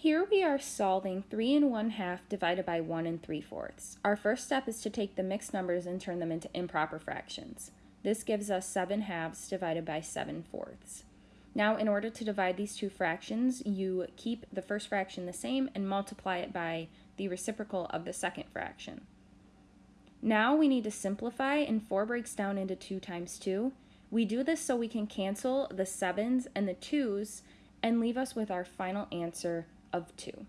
Here we are solving 3 and 1 half divided by 1 and 3 fourths. Our first step is to take the mixed numbers and turn them into improper fractions. This gives us 7 halves divided by 7 fourths. Now, in order to divide these two fractions, you keep the first fraction the same and multiply it by the reciprocal of the second fraction. Now we need to simplify, and 4 breaks down into 2 times 2. We do this so we can cancel the 7s and the 2s and leave us with our final answer of 2.